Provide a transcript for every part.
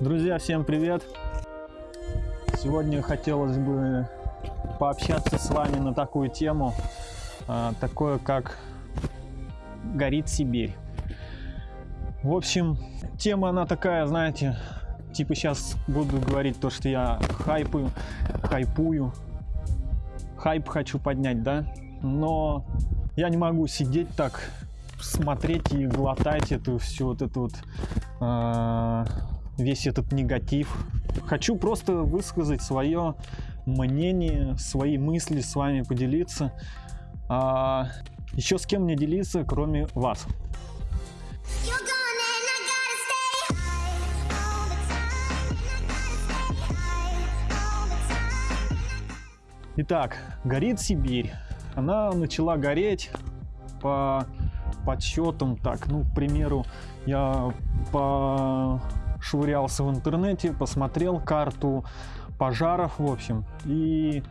Друзья, всем привет! Сегодня хотелось бы пообщаться с вами на такую тему, а, такое как «Горит Сибирь». В общем, тема она такая, знаете, типа сейчас буду говорить то, что я хайпую, хайпую, хайп хочу поднять, да? Но я не могу сидеть так, смотреть и глотать эту всю вот эту вот э, весь этот негатив. Хочу просто высказать свое мнение, свои мысли с вами поделиться. А, еще с кем мне делиться, кроме вас. Итак, горит Сибирь. Она начала гореть по подсчетам, так, ну, к примеру, я пошвырялся в интернете, посмотрел карту пожаров, в общем, и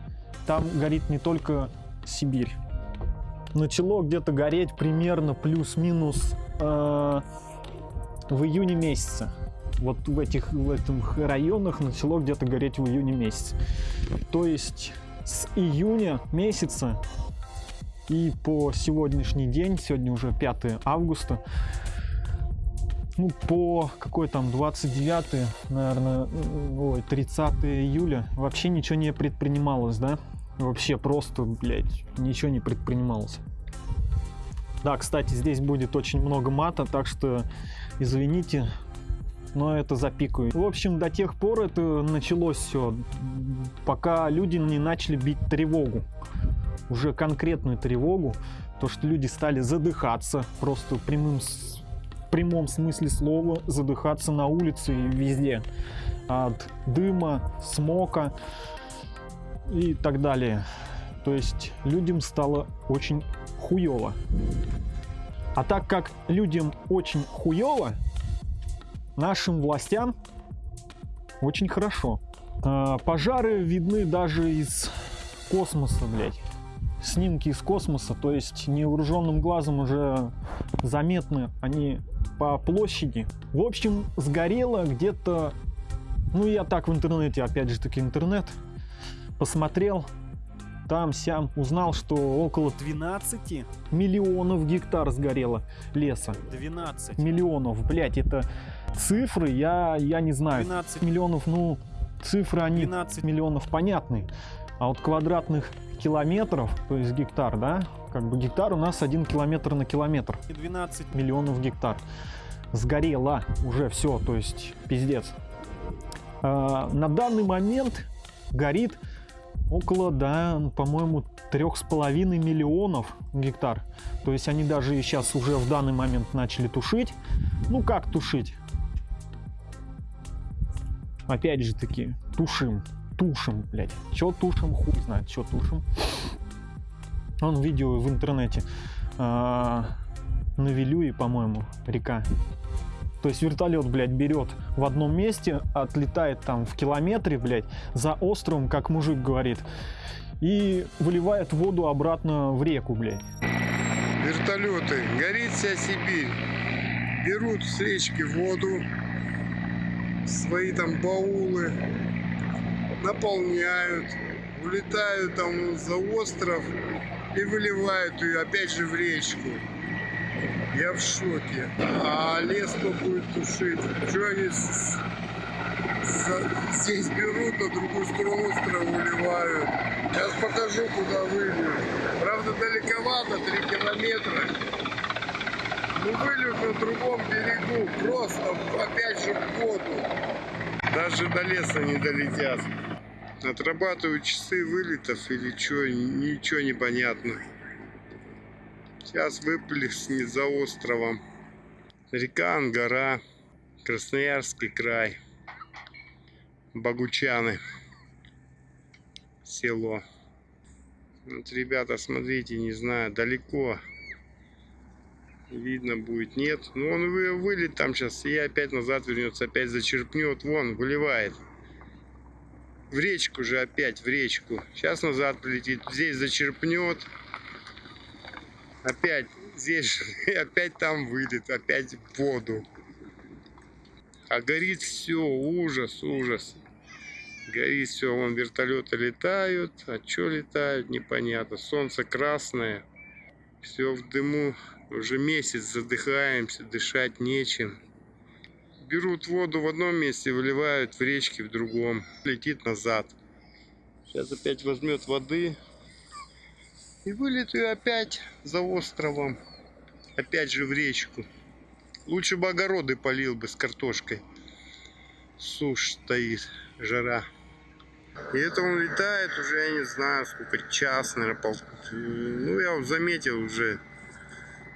там горит не только Сибирь. Начало где-то гореть примерно плюс-минус э, в июне месяце. Вот в этих в этих районах начало где-то гореть в июне месяце. То есть с июня месяца и по сегодняшний день, сегодня уже 5 августа, ну, по какой там 29, наверное, ой, 30 июля вообще ничего не предпринималось, да? Вообще просто, блядь, ничего не предпринималось. Да, кстати, здесь будет очень много мата, так что извините, но это запикаю. В общем, до тех пор это началось все, пока люди не начали бить тревогу уже конкретную тревогу, то что люди стали задыхаться, просто прямым, прямом смысле слова задыхаться на улице и везде от дыма, смока и так далее. То есть людям стало очень хуево. А так как людям очень хуево, нашим властям очень хорошо. А, пожары видны даже из космоса, блядь снимки из космоса, то есть невооруженным глазом уже заметны они по площади. В общем, сгорело где-то, ну я так в интернете, опять же таки интернет, посмотрел, там сям узнал, что около 12 миллионов гектар сгорело леса. 12 миллионов, блять, это цифры, я, я не знаю. 12 миллионов, ну, цифры они 12 миллионов понятны. А вот квадратных километров, то есть гектар, да, как бы гектар у нас один километр на километр. 12 миллионов гектар. Сгорело уже все, то есть пиздец. А, на данный момент горит около, да, по-моему, трех с половиной миллионов гектар. То есть они даже и сейчас уже в данный момент начали тушить. Ну как тушить? Опять же таки, тушим тушим, блядь. Чё тушим, хуй знает, чё тушим. Он видео в интернете. А, на Вилюе, по-моему, река. То есть вертолет, блядь, берет в одном месте, отлетает там в километре, блядь, за островом, как мужик говорит, и выливает воду обратно в реку, блядь. Вертолеты. Горит вся Сибирь. Берут с речки воду, свои там баулы, наполняют, улетают там за остров и выливают ее опять же в речку. Я в шоке. А лес кто будет тушить? Что они здесь берут, на другую сторону острова выливают? Сейчас покажу, куда выльют. Правда, далековато, 3 километра. Ну, выльют на другом берегу, просто опять же в воду. Даже до леса не долетят. Отрабатывают часы вылетов или что, ничего не понятно. Сейчас выплеснет за островом. Река Ангара, Красноярский край, Богучаны, село. Вот, ребята, смотрите, не знаю, далеко. Видно будет, нет. Но он вылет там сейчас, и опять назад вернется, опять зачерпнет. Вон, выливает в речку же опять, в речку. Сейчас назад полетит, здесь зачерпнет. Опять здесь, опять там выйдет, опять в воду. А горит все, ужас, ужас. Горит все, вон вертолеты летают, а что летают, непонятно. Солнце красное, все в дыму, уже месяц задыхаемся, дышать нечем. Берут воду в одном месте, выливают в речки в другом, летит назад. Сейчас опять возьмет воды и вылет ее опять за островом, опять же в речку. Лучше бы огороды полил бы с картошкой. Сушь стоит, жара. И это он летает уже, я не знаю, сколько, час, наверное, пол... Ну, я заметил уже,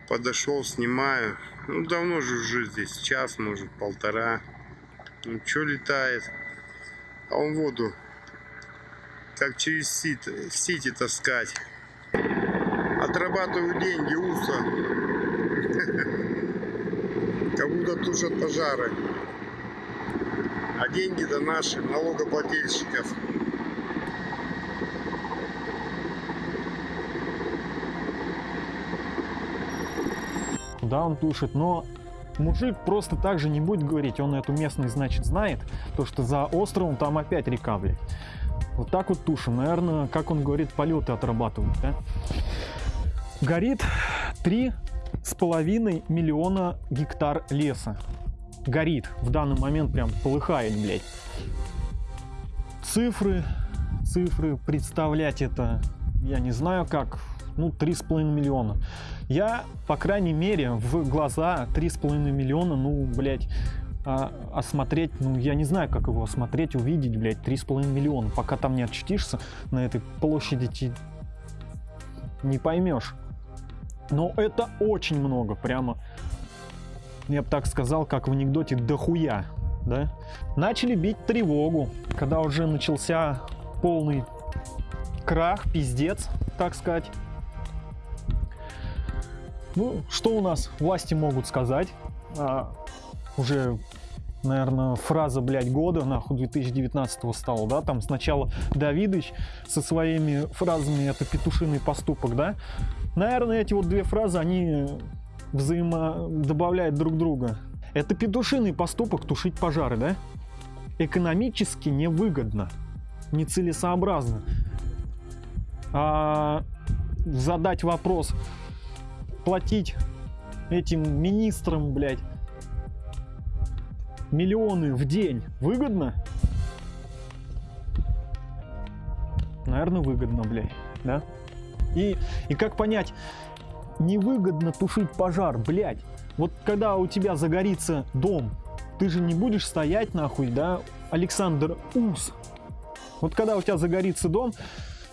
подошел, снимаю. Ну, давно же уже здесь, час, может, полтора. Ну, что летает? А он воду, как через сит, в сети таскать. Отрабатываю деньги, уса. Как будто тушат пожары. А деньги-то наши, налогоплательщиков. Да, он тушит, но мужик просто так же не будет говорить, он эту местность, значит, знает, то, что за островом там опять река, блядь. Вот так вот тушим, наверное, как он говорит, полеты отрабатывают, да? Горит три с половиной миллиона гектар леса. Горит, в данный момент прям полыхает, блядь. Цифры, цифры, представлять это, я не знаю как, ну, 3,5 миллиона. Я, по крайней мере, в глаза 3,5 миллиона, ну, блядь, а, осмотреть, ну, я не знаю, как его осмотреть, увидеть, блядь, 3,5 миллиона. Пока там не очутишься на этой площади, ты не поймешь. Но это очень много, прямо, я бы так сказал, как в анекдоте, дохуя, да? Начали бить тревогу, когда уже начался полный крах, пиздец, так сказать. Ну, что у нас власти могут сказать? А, уже, наверное, фраза, блядь, года, нахуй, 2019 стала, да? Там сначала Давидыч со своими фразами «это петушиный поступок», да? Наверное, эти вот две фразы, они взаимо добавляют друг друга. Это петушиный поступок тушить пожары, да? Экономически невыгодно, нецелесообразно. А задать вопрос, платить этим министрам, блядь, миллионы в день выгодно? Наверное, выгодно, блядь, да? И, и как понять, невыгодно тушить пожар, блядь. Вот когда у тебя загорится дом, ты же не будешь стоять нахуй, да, Александр Ус. Вот когда у тебя загорится дом,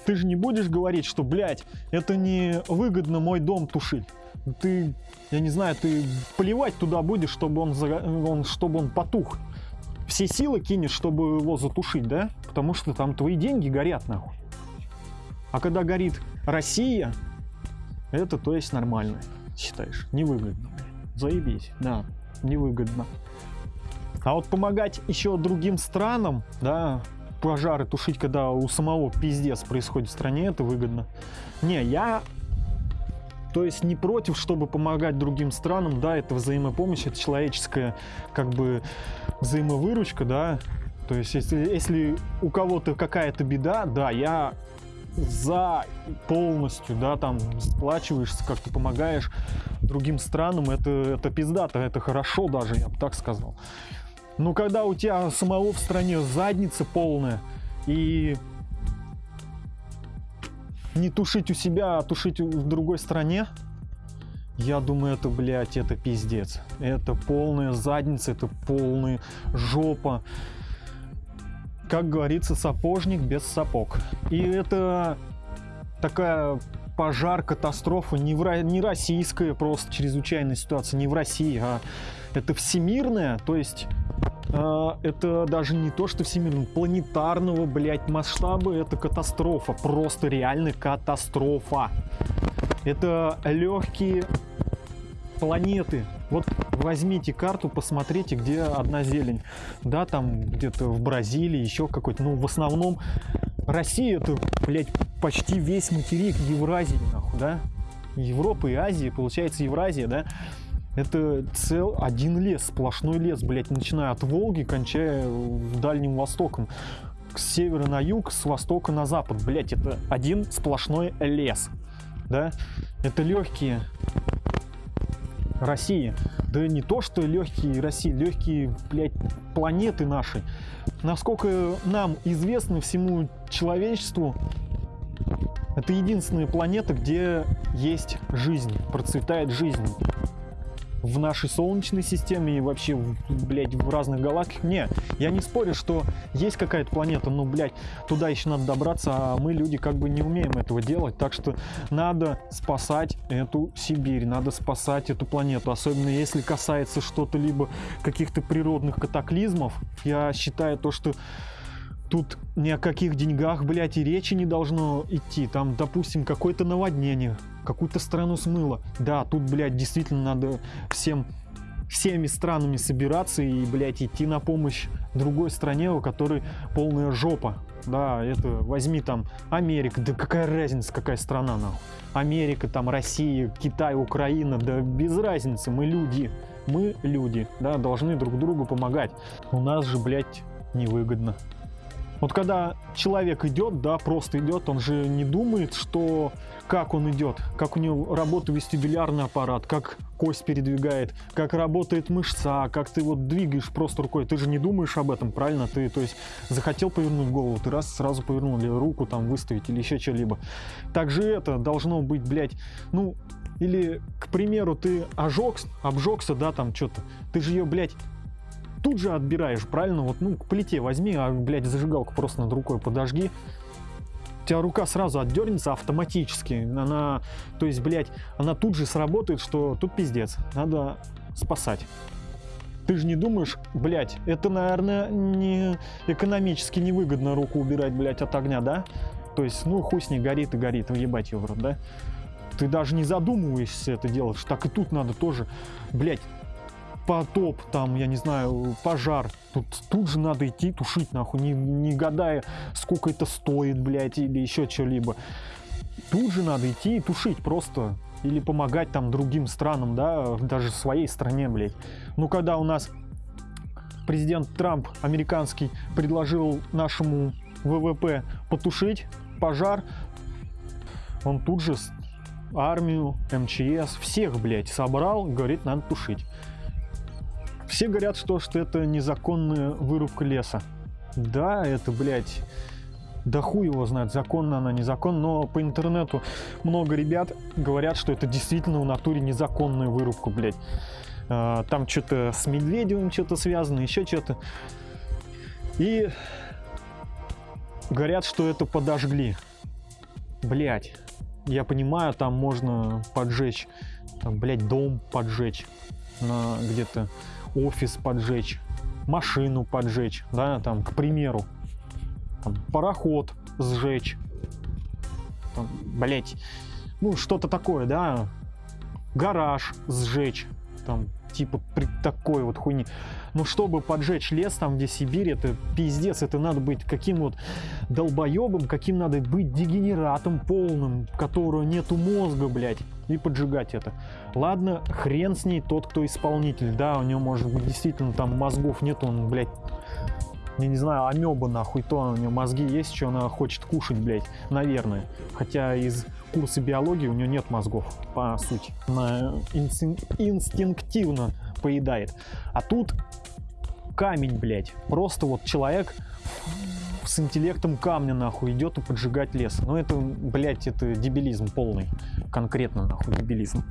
ты же не будешь говорить, что, блядь, это не выгодно мой дом тушить. Ты, я не знаю, ты поливать туда будешь, чтобы он, он, чтобы он потух. Все силы кинешь, чтобы его затушить, да? Потому что там твои деньги горят, нахуй. А когда горит Россия, это то есть нормально, считаешь? Невыгодно. Заебись, да, невыгодно. А вот помогать еще другим странам, да, пожары тушить, когда у самого пиздец происходит в стране, это выгодно. Не, я то есть не против, чтобы помогать другим странам, да, это взаимопомощь, это человеческая как бы взаимовыручка, да. То есть если, если у кого-то какая-то беда, да, я за полностью, да, там сплачиваешься, как ты помогаешь другим странам, это, это пиздато, это хорошо даже, я бы так сказал. Но когда у тебя самого в стране задница полная, и не тушить у себя, а тушить в другой стране, я думаю, это, блядь, это пиздец. Это полная задница, это полная жопа как говорится, сапожник без сапог. И это такая пожар, катастрофа не, в, не российская просто чрезвычайная ситуация, не в России, а это всемирная, то есть это даже не то, что всемирная, планетарного, блядь, масштаба, это катастрофа, просто реально катастрофа. Это легкие планеты. Вот возьмите карту, посмотрите, где одна зелень. Да, там где-то в Бразилии, еще какой-то. Ну, в основном Россия это, блядь, почти весь материк Евразии, нахуй, да? Европа и Азия, получается Евразия, да? Это цел один лес, сплошной лес, блядь, начиная от Волги, кончая Дальним Востоком. С севера на юг, с востока на запад, блядь, это один сплошной лес, да? Это легкие России. Да не то, что легкие России, легкие, блядь, планеты нашей. Насколько нам известно всему человечеству, это единственная планета, где есть жизнь, процветает жизнь. В нашей Солнечной системе и вообще, блядь, в разных галактиках. Не, я не спорю, что есть какая-то планета, но, блядь, туда еще надо добраться, а мы, люди, как бы не умеем этого делать. Так что надо спасать эту Сибирь, надо спасать эту планету. Особенно если касается что-то либо каких-то природных катаклизмов. Я считаю то, что тут ни о каких деньгах, блядь, и речи не должно идти. Там, допустим, какое-то наводнение, какую-то страну смыло. Да, тут, блядь, действительно надо всем всеми странами собираться и, блядь, идти на помощь другой стране, у которой полная жопа. Да, это возьми там Америка, да какая разница, какая страна нахуй. Америка, там Россия, Китай, Украина, да без разницы, мы люди. Мы люди, да, должны друг другу помогать. У нас же, блядь, невыгодно. Вот когда человек идет, да, просто идет, он же не думает, что как он идет, как у него работает вестибулярный аппарат, как кость передвигает, как работает мышца, как ты вот двигаешь просто рукой. Ты же не думаешь об этом, правильно? Ты, то есть, захотел повернуть голову, ты раз сразу повернул или руку там выставить или еще что-либо. Также это должно быть, блядь, ну, или, к примеру, ты ожег, обжегся, да, там что-то, ты же ее, блядь, тут же отбираешь, правильно? Вот, ну, к плите возьми, а, блядь, зажигалку просто над рукой подожги. У тебя рука сразу отдернется автоматически. Она, то есть, блядь, она тут же сработает, что тут пиздец. Надо спасать. Ты же не думаешь, блядь, это, наверное, не экономически невыгодно руку убирать, блядь, от огня, да? То есть, ну, хуй с ней горит и горит, въебать ее в рот, да? Ты даже не задумываешься это делать. Так и тут надо тоже, блядь, потоп, там, я не знаю, пожар. Тут, тут же надо идти тушить, нахуй, не, не гадая, сколько это стоит, блядь, или еще что-либо. Тут же надо идти и тушить просто. Или помогать там другим странам, да, даже своей стране, блядь. Ну, когда у нас президент Трамп американский предложил нашему ВВП потушить пожар, он тут же армию, МЧС, всех, блядь, собрал, говорит, надо тушить. Все говорят, что, что это незаконная вырубка леса. Да, это, блядь, да хуй его знает, законно она, незаконно, но по интернету много ребят говорят, что это действительно в натуре незаконная вырубка, блядь. А, там что-то с Медведевым что-то связано, еще что-то. И говорят, что это подожгли. Блять, я понимаю, там можно поджечь, там, блядь, дом поджечь на где-то офис поджечь, машину поджечь, да, там, к примеру, там, пароход сжечь, там, блять, ну, что-то такое, да, гараж сжечь, там, типа при такой вот хуйни. Но чтобы поджечь лес там, где Сибирь, это пиздец, это надо быть каким вот долбоебом, каким надо быть дегенератом полным, которого нету мозга, блядь, и поджигать это. Ладно, хрен с ней тот, кто исполнитель, да, у него может быть действительно там мозгов нет, он, блядь, я не знаю, амеба нахуй, то у него мозги есть, что она хочет кушать, блядь, наверное. Хотя из курса биологии у нее нет мозгов, по сути. Она инстинктивно поедает. А тут камень, блядь. Просто вот человек с интеллектом камня, нахуй, идет и поджигать лес. Ну, это, блядь, это дебилизм полный. Конкретно, нахуй, дебилизм.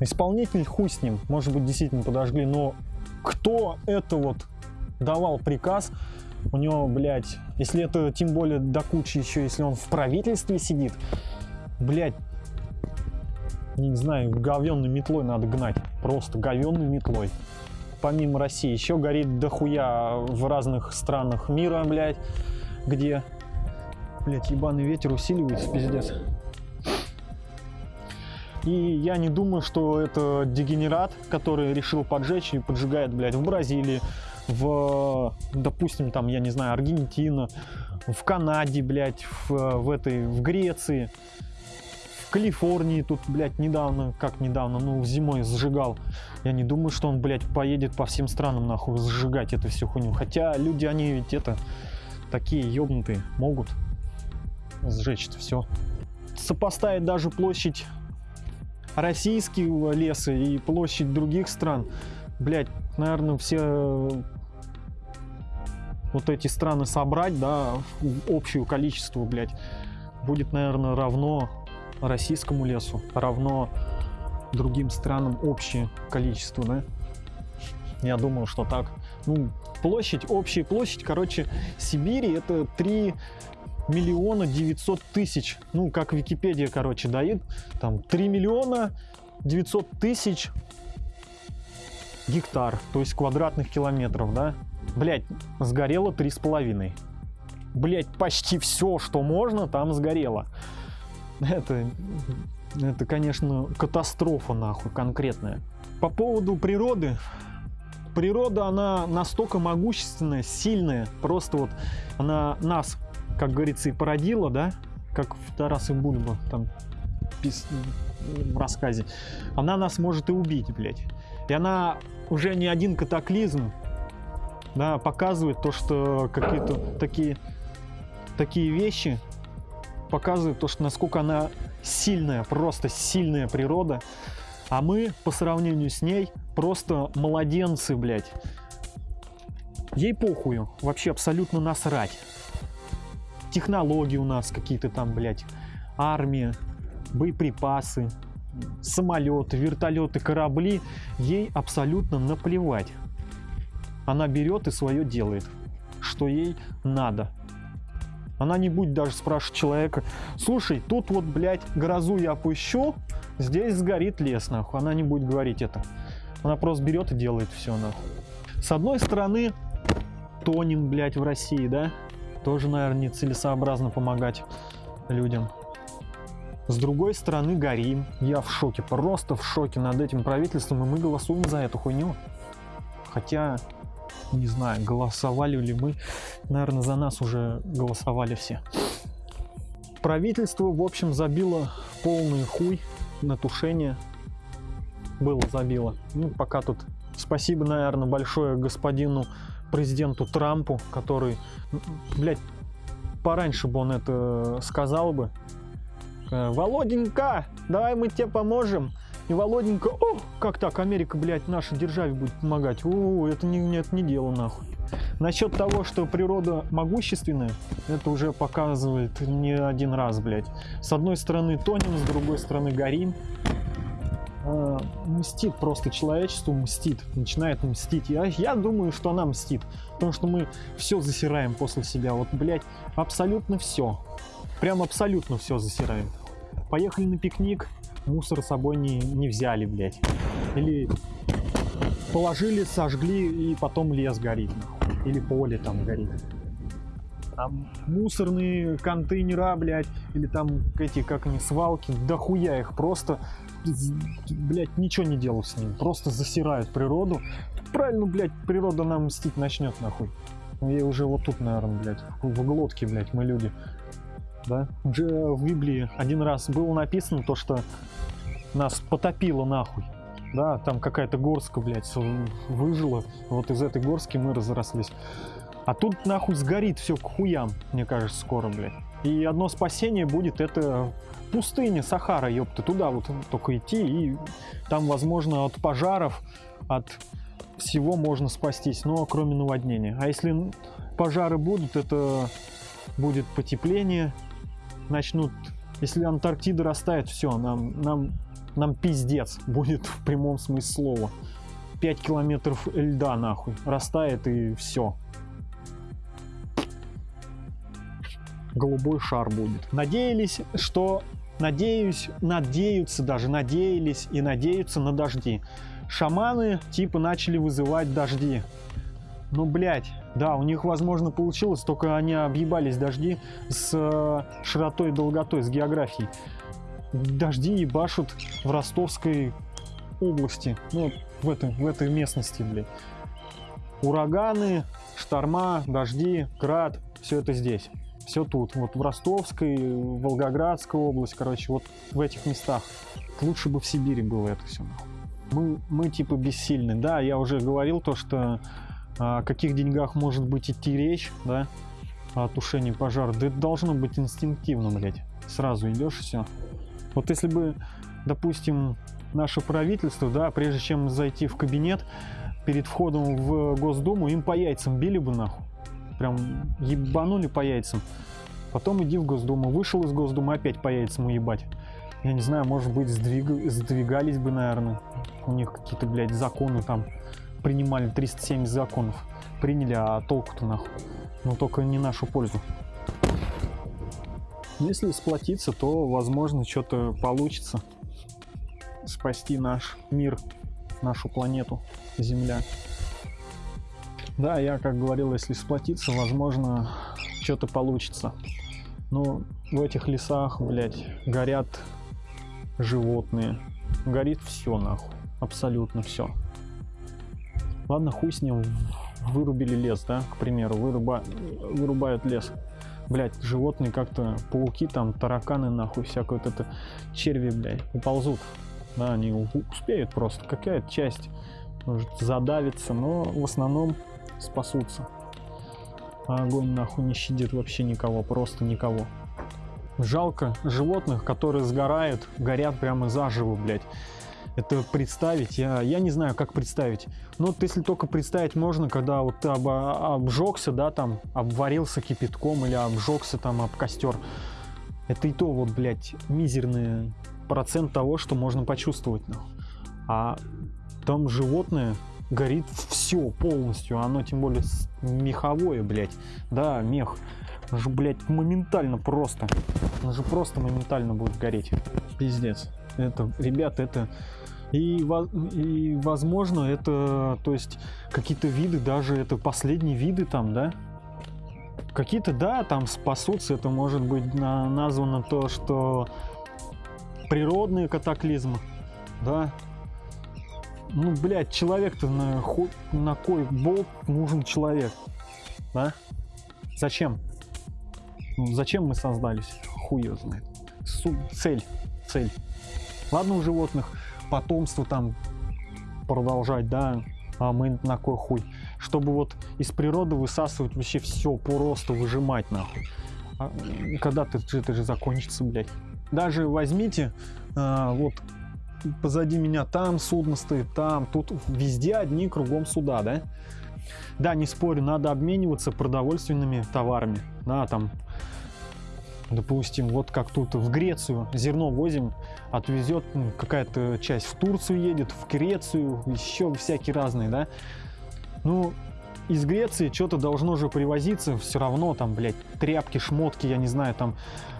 Исполнитель хуй с ним. Может быть, действительно подожгли, но кто это вот давал приказ, у него, блядь, если это тем более до кучи еще, если он в правительстве сидит, блядь, не знаю, говенной метлой надо гнать. Просто говенной метлой. Помимо России. Еще горит дохуя в разных странах мира, блядь, где, блядь, ебаный ветер усиливается, пиздец. И я не думаю, что это дегенерат, который решил поджечь и поджигает, блядь, в Бразилии, в, допустим, там, я не знаю, Аргентина, в Канаде, блядь, в, в этой, в Греции, Калифорнии тут, блядь, недавно, как недавно, ну, зимой сжигал. Я не думаю, что он, блядь, поедет по всем странам, нахуй, сжигать эту всю хуйню. Хотя люди, они ведь это, такие ёбнутые, могут сжечь все. Сопоставить даже площадь российского леса и площадь других стран, блядь, наверное, все вот эти страны собрать, да, общее количество, блядь, будет, наверное, равно российскому лесу, равно другим странам общее количество, да? Я думаю, что так. Ну, площадь, общая площадь, короче, Сибири это 3 миллиона 900 тысяч. Ну, как Википедия, короче, дает. Там 3 миллиона 900 тысяч гектар, то есть квадратных километров, да? Блять, сгорело три с половиной. Блять, почти все, что можно, там сгорело. Это, это, конечно, катастрофа, нахуй, конкретная. По поводу природы. Природа, она настолько могущественная, сильная. Просто вот она нас, как говорится, и породила, да? Как в Тарас и Бульба там пис... в рассказе. Она нас может и убить, блядь. И она уже не один катаклизм да, показывает то, что какие-то такие, такие вещи показывают то, что насколько она сильная, просто сильная природа, а мы по сравнению с ней просто младенцы, блядь. Ей похую, вообще абсолютно насрать. Технологии у нас какие-то там, блядь, армия, боеприпасы, самолеты, вертолеты, корабли, ей абсолютно наплевать она берет и свое делает, что ей надо. Она не будет даже спрашивать человека, слушай, тут вот, блядь, грозу я опущу, здесь сгорит лес, нахуй. Она не будет говорить это. Она просто берет и делает все, нахуй. С одной стороны, тонем, блядь, в России, да? Тоже, наверное, нецелесообразно помогать людям. С другой стороны, горим. Я в шоке, просто в шоке над этим правительством, и мы голосуем за эту хуйню. Хотя не знаю, голосовали ли мы. Наверное, за нас уже голосовали все. Правительство, в общем, забило полный хуй на тушение. Было забило. Ну, пока тут спасибо, наверное, большое господину президенту Трампу, который, блядь, пораньше бы он это сказал бы. Э, Володенька, давай мы тебе поможем. И Володенька, о, как так, Америка, блядь, нашей державе будет помогать. О, это не, нет, не дело нахуй. Насчет того, что природа могущественная, это уже показывает не один раз, блядь. С одной стороны тонем, с другой стороны горим. А, мстит просто человечеству, мстит, начинает мстить. Я, я думаю, что она мстит, потому что мы все засираем после себя. Вот, блядь, абсолютно все. Прям абсолютно все засираем. Поехали на пикник, мусор с собой не, не взяли, блядь. Или положили, сожгли, и потом лес горит. Или поле там горит. Там мусорные контейнера, блядь, или там эти, как они, свалки, да хуя их просто, блядь, ничего не делают с ним, просто засирают природу. Правильно, блядь, природа нам мстить начнет, нахуй. И уже вот тут, наверное, блядь, в глотке, блядь, мы люди да? В Библии один раз было написано то, что нас потопило нахуй. Да, там какая-то горска, блядь, выжила. Вот из этой горски мы разрослись. А тут нахуй сгорит все к хуям, мне кажется, скоро, блядь. И одно спасение будет это пустыня Сахара, ёпта, туда вот только идти, и там, возможно, от пожаров, от всего можно спастись, но кроме наводнения. А если пожары будут, это будет потепление, начнут... Если Антарктида растает, все, нам, нам, нам пиздец будет в прямом смысле слова. 5 километров льда нахуй растает и все. Голубой шар будет. Надеялись, что... Надеюсь, надеются даже, надеялись и надеются на дожди. Шаманы типа начали вызывать дожди. Ну, блядь, да, у них, возможно, получилось, только они объебались дожди с э, широтой и долготой, с географией. Дожди ебашут в Ростовской области, ну, в этой, в этой местности, блядь. Ураганы, шторма, дожди, град, все это здесь. Все тут, вот в Ростовской, Волгоградской область, короче, вот в этих местах. Лучше бы в Сибири было это все. Мы, мы типа бессильны. Да, я уже говорил то, что о каких деньгах может быть идти речь, да, о тушении пожара. Да это должно быть инстинктивно, блядь. Сразу идешь и все. Вот если бы, допустим, наше правительство, да, прежде чем зайти в кабинет, перед входом в Госдуму им по яйцам били бы нахуй. Прям ебанули по яйцам. Потом иди в Госдуму. Вышел из Госдумы, опять по яйцам уебать. Я не знаю, может быть, сдвиг... сдвигались бы, наверное. У них какие-то, блядь, законы там принимали 370 законов. Приняли, а толку-то нахуй. Но только не нашу пользу. Если сплотиться, то, возможно, что-то получится. Спасти наш мир, нашу планету, Земля. Да, я как говорил, если сплотиться, возможно, что-то получится. Но в этих лесах, блядь, горят животные. Горит все нахуй. Абсолютно все. Ладно, хуй с ним. Вырубили лес, да, к примеру. Выруба... Вырубают лес. Блять, животные как-то, пауки там, тараканы нахуй, всякое вот это, черви, блядь, уползут. Да, они успеют просто. Какая-то часть может задавиться, но в основном спасутся. А огонь нахуй не щадит вообще никого, просто никого. Жалко животных, которые сгорают, горят прямо заживо, блядь. Это представить, я, я не знаю, как представить. Но вот если только представить можно, когда вот ты об, обжегся, да, там, обварился кипятком или обжегся там об костер. Это и то вот, блядь, мизерный процент того, что можно почувствовать. Ну. А там животное горит все полностью, оно тем более меховое, блядь. Да, мех. Он же, блядь, моментально просто. Он же просто моментально будет гореть. Пиздец. Это, ребята, это... И, и возможно, это, то есть, какие-то виды, даже это последние виды там, да? Какие-то, да, там спасутся, это может быть на, названо то, что природные катаклизмы, да? Ну, блядь, человек-то на, на кой болт нужен человек, да? Зачем? Ну, зачем мы создались? Хуй знает. Цель, цель. Ладно, у животных потомство там продолжать, да, а мы на кой хуй? Чтобы вот из природы высасывать вообще все, просто выжимать нахуй. А, когда ты, это же закончится, блядь. Даже возьмите, а, вот позади меня там судно стоит, там, тут везде одни кругом суда, да? Да, не спорю, надо обмениваться продовольственными товарами, да, там Допустим, вот как тут в Грецию зерно возим, отвезет ну, какая-то часть в Турцию едет, в Грецию, еще всякие разные, да. Ну, из Греции что-то должно же привозиться, все равно там, блядь, тряпки, шмотки, я не знаю, там,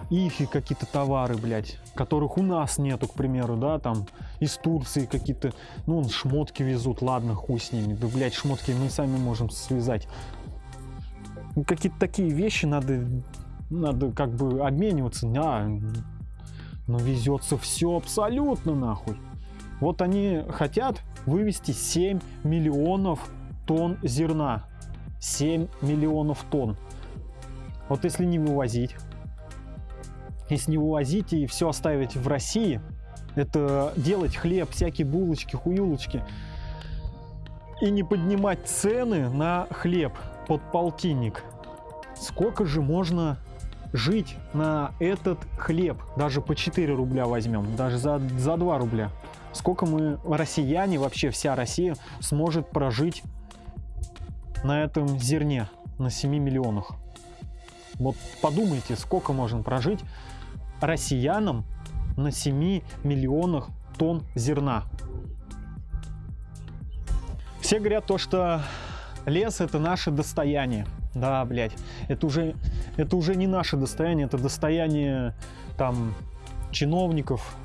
ифи какие-то товары, блядь, которых у нас нету, к примеру, да, там, из Турции какие-то, ну, шмотки везут, ладно, хуй с ними, да, блядь, шмотки мы сами можем связать. Какие-то такие вещи надо надо как бы обмениваться. А, но везется все абсолютно нахуй. Вот они хотят вывести 7 миллионов тонн зерна. 7 миллионов тонн. Вот если не вывозить, если не вывозить и все оставить в России, это делать хлеб, всякие булочки, хуюлочки, и не поднимать цены на хлеб под полтинник, сколько же можно жить на этот хлеб, даже по 4 рубля возьмем, даже за, за 2 рубля, сколько мы, россияне, вообще вся Россия, сможет прожить на этом зерне, на 7 миллионах. Вот подумайте, сколько можно прожить россиянам на 7 миллионах тонн зерна. Все говорят то, что лес это наше достояние. Да, блядь, это уже, это уже не наше достояние, это достояние там чиновников,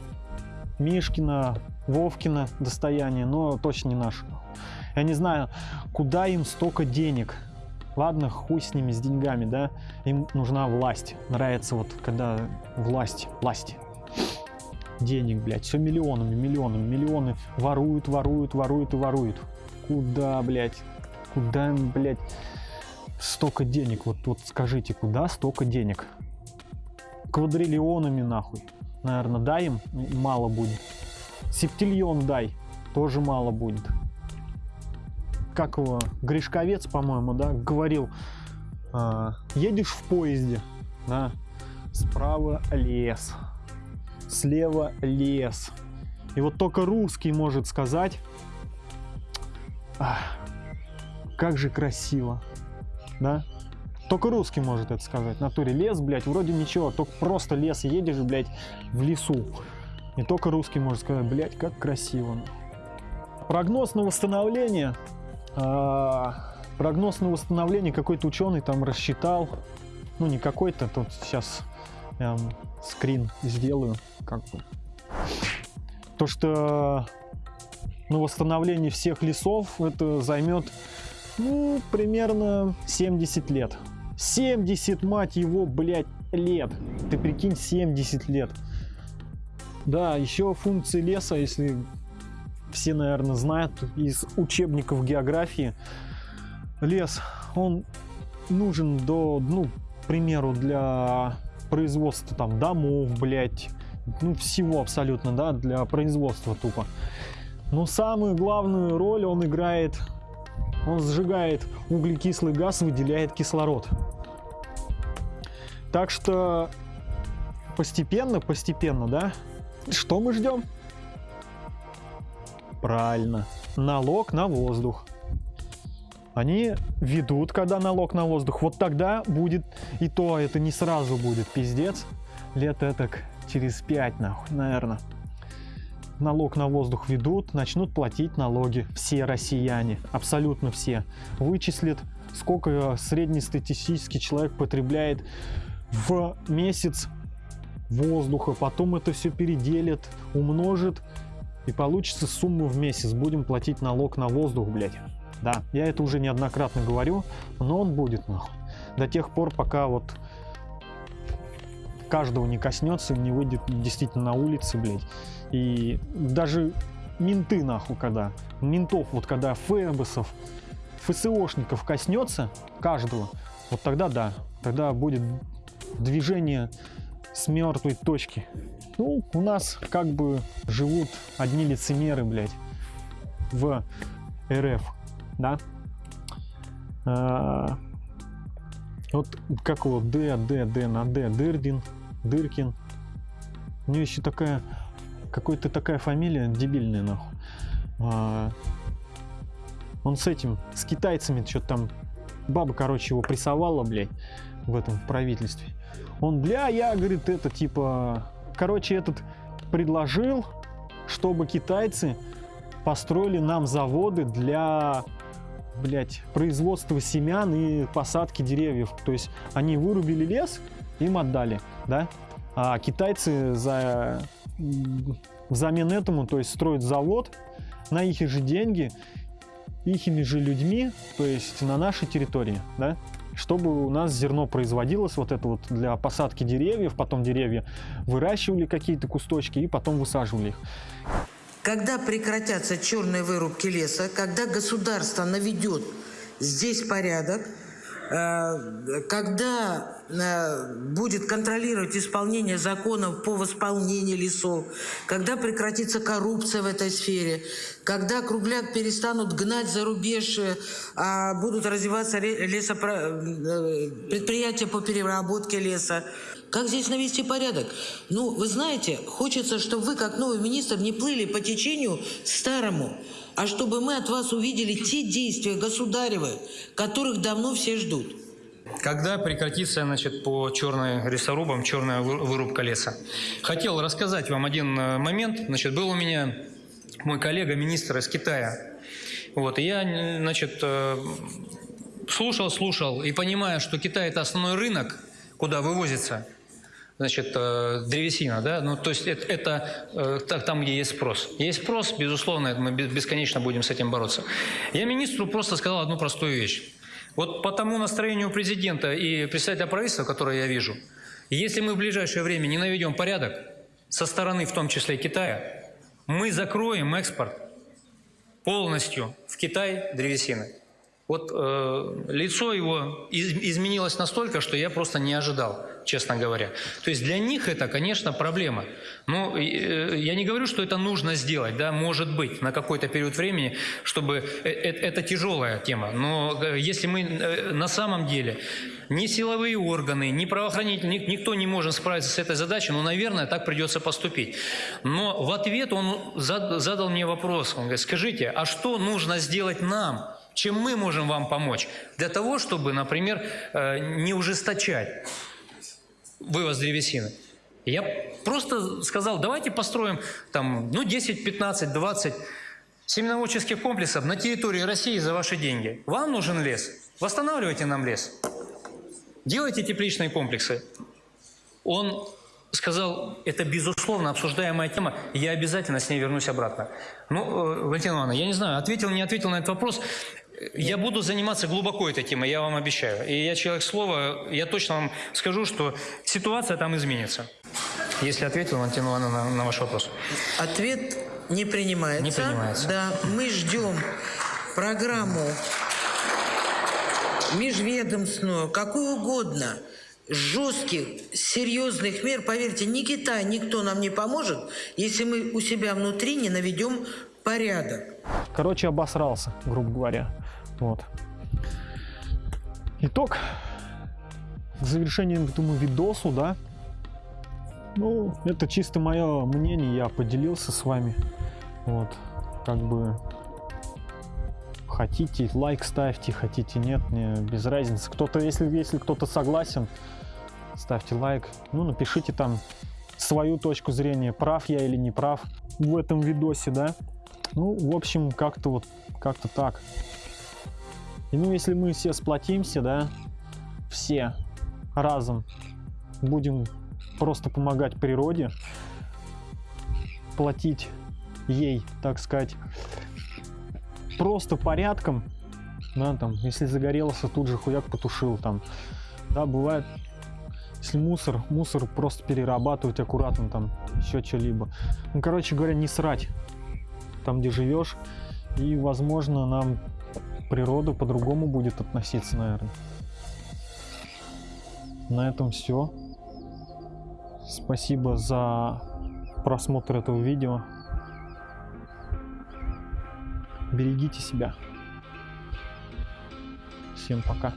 Мишкина, Вовкина достояние, но точно не наше. Я не знаю, куда им столько денег. Ладно, хуй с ними, с деньгами, да, им нужна власть. Нравится вот, когда власть, власть. Денег, блядь, все миллионами, миллионами, миллионы воруют, воруют, воруют и воруют. Куда, блядь, куда, блядь, столько денег, вот, вот скажите, куда столько денег? Квадриллионами нахуй. Наверное, дай им, мало будет. Септильон дай, тоже мало будет. Как его, Гришковец, по-моему, да, говорил, а, едешь в поезде, да, справа лес, слева лес. И вот только русский может сказать, как же красиво, да? Только русский может это сказать. В натуре лес, блядь, вроде ничего, только просто лес едешь, блядь, в лесу. И только русский может сказать, блядь, как красиво. Прогноз на восстановление. А, прогноз на восстановление какой-то ученый там рассчитал. Ну, не какой-то, тут сейчас вам скрин сделаю, как бы. То, что на восстановление всех лесов это займет ну, примерно 70 лет. 70, мать его, блядь, лет. Ты прикинь, 70 лет. Да, еще функции леса, если все, наверное, знают из учебников географии. Лес, он нужен до, ну, к примеру, для производства там домов, блядь, ну, всего абсолютно, да, для производства тупо. Но самую главную роль он играет он сжигает углекислый газ, выделяет кислород. Так что постепенно, постепенно, да? Что мы ждем? Правильно, налог на воздух. Они ведут, когда налог на воздух. Вот тогда будет, и то это не сразу будет, пиздец. Лет это через пять, нахуй, наверное налог на воздух ведут, начнут платить налоги. Все россияне, абсолютно все. Вычислят, сколько среднестатистический человек потребляет в месяц воздуха. Потом это все переделят, умножит и получится сумма в месяц. Будем платить налог на воздух, блядь. Да, я это уже неоднократно говорю, но он будет нахуй. До тех пор, пока вот каждого не коснется, не выйдет действительно на улице, блядь. И даже менты, нахуй, когда, ментов, вот когда ФЭБСов, ФСОшников коснется каждого, вот тогда да, тогда будет движение с мертвой точки. Ну, у нас как бы живут одни лицемеры, блядь, в РФ, да? А, вот как его Д, Д, Д на Д, Дырдин, Дыркин. У нее еще такая, какой-то такая фамилия дебильная, нахуй. А, он с этим, с китайцами, что-то там, баба, короче, его прессовала, блядь, в этом правительстве. Он, бля, я, говорит, это, типа, короче, этот предложил, чтобы китайцы построили нам заводы для блядь, производства семян и посадки деревьев. То есть они вырубили лес, им отдали, да? А китайцы за взамен этому, то есть строят завод на их же деньги, ихими же людьми, то есть на нашей территории, да? чтобы у нас зерно производилось вот это вот для посадки деревьев, потом деревья выращивали какие-то кусточки и потом высаживали их. Когда прекратятся черные вырубки леса, когда государство наведет здесь порядок, когда э, будет контролировать исполнение законов по восполнению лесов, когда прекратится коррупция в этой сфере, когда кругляк перестанут гнать за рубеж, э, а будут развиваться лесопро... предприятия по переработке леса. Как здесь навести порядок? Ну, вы знаете, хочется, чтобы вы, как новый министр, не плыли по течению старому а чтобы мы от вас увидели те действия государевы, которых давно все ждут. Когда прекратится значит, по черной лесорубам черная вырубка леса? Хотел рассказать вам один э, момент. Значит, был у меня мой коллега, министр из Китая. Вот, и я значит, э, слушал, слушал и понимая, что Китай – это основной рынок, куда вывозится значит, э, древесина, да, ну, то есть это, это э, там, где есть спрос. Есть спрос, безусловно, мы бесконечно будем с этим бороться. Я министру просто сказал одну простую вещь. Вот по тому настроению президента и представителя правительства, которое я вижу, если мы в ближайшее время не наведем порядок со стороны, в том числе Китая, мы закроем экспорт полностью в Китай древесины. Вот э, лицо его из- изменилось настолько, что я просто не ожидал, честно говоря. То есть для них это, конечно, проблема. Но э, я не говорю, что это нужно сделать, да, может быть, на какой-то период времени, чтобы э- э- это тяжелая тема. Но если мы на самом деле ни силовые органы, ни правоохранительные, ни- никто не может справиться с этой задачей, ну, наверное, так придется поступить. Но в ответ он зад- задал мне вопрос. Он говорит, скажите, а что нужно сделать нам? Чем мы можем вам помочь? Для того, чтобы, например, не ужесточать вывоз древесины. Я просто сказал, давайте построим там, ну, 10, 15, 20 семеноводческих комплексов на территории России за ваши деньги. Вам нужен лес? Восстанавливайте нам лес. Делайте тепличные комплексы. Он сказал, это безусловно обсуждаемая тема, я обязательно с ней вернусь обратно. Ну, э, Валентина Ивановна, я не знаю, ответил, не ответил на этот вопрос. Я буду заниматься глубоко этой темой, я вам обещаю. И я человек слова, я точно вам скажу, что ситуация там изменится. Если ответил, Валентина Ивановна, на, на ваш вопрос. Ответ не принимается. Не принимается. Да, мы ждем программу межведомственную, какую угодно, жестких, серьезных мер. Поверьте, ни Китай, никто нам не поможет, если мы у себя внутри не наведем порядок. Короче, обосрался, грубо говоря. Вот. Итог. К завершению этому видосу, да. Ну, это чисто мое мнение, я поделился с вами. Вот. Как бы хотите, лайк ставьте, хотите, нет, мне без разницы. Кто-то, если, если кто-то согласен, ставьте лайк. Ну, напишите там свою точку зрения, прав я или не прав в этом видосе, да. Ну, в общем, как-то вот, как-то так. И ну, если мы все сплотимся, да, все разом будем просто помогать природе, платить ей, так сказать, просто порядком, да, там, если загорелся, тут же хуяк потушил, там, да, бывает, если мусор, мусор просто перерабатывать аккуратно, там, еще что-либо. Ну, короче говоря, не срать там, где живешь, и, возможно, нам природа по-другому будет относиться, наверное. На этом все. Спасибо за просмотр этого видео. Берегите себя. Всем пока.